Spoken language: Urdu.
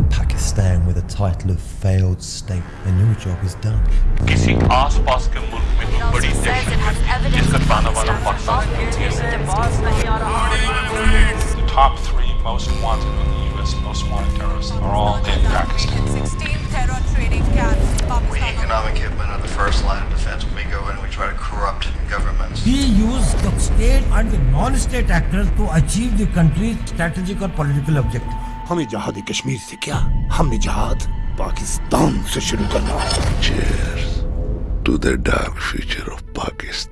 پاکستان کسی آس پاس کے نان اسٹیٹر ہمیں جہاد کشمیر سے کیا ہم نے جہاد پاکستان سے شروع کرنا feature to the dark future of Pakistan